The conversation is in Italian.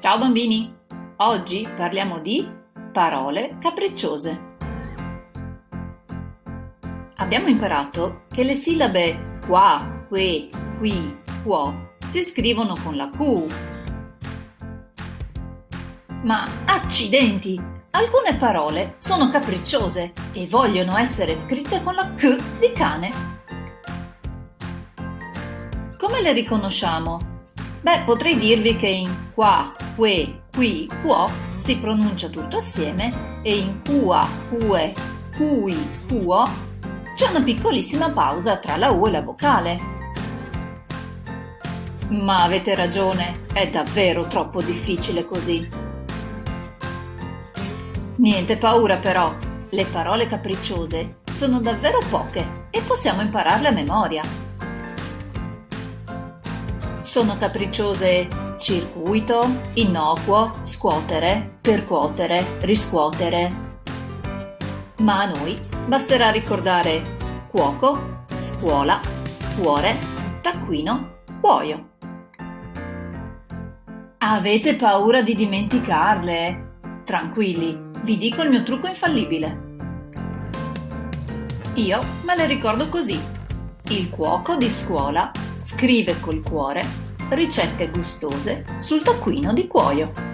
Ciao bambini! Oggi parliamo di parole capricciose. Abbiamo imparato che le sillabe qua, que, qui, quo si scrivono con la Q. Ma accidenti! Alcune parole sono capricciose e vogliono essere scritte con la K di cane. Come le riconosciamo? Beh, potrei dirvi che in qua, que, qui, quo si pronuncia tutto assieme e in qua, que, cui, quo c'è una piccolissima pausa tra la U e la vocale. Ma avete ragione, è davvero troppo difficile così. Niente paura però, le parole capricciose sono davvero poche e possiamo impararle a memoria. Sono capricciose circuito, innocuo, scuotere, percuotere, riscuotere. Ma a noi basterà ricordare cuoco, scuola, cuore, taccuino, cuoio. Avete paura di dimenticarle? Tranquilli, vi dico il mio trucco infallibile. Io me le ricordo così. Il cuoco di scuola scrive col cuore ricette gustose sul taccuino di cuoio.